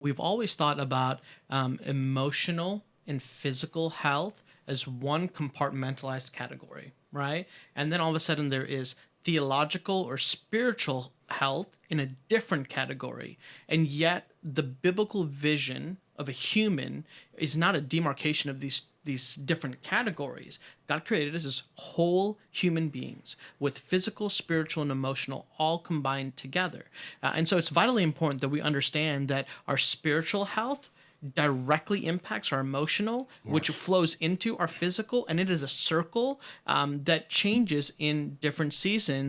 We've always thought about um, emotional and physical health as one compartmentalized category, right? And then all of a sudden there is theological or spiritual health in a different category. And yet the biblical vision of a human is not a demarcation of these these different categories. God created us as whole human beings with physical, spiritual, and emotional all combined together. Uh, and so it's vitally important that we understand that our spiritual health directly impacts our emotional, yes. which flows into our physical, and it is a circle um, that changes in different seasons.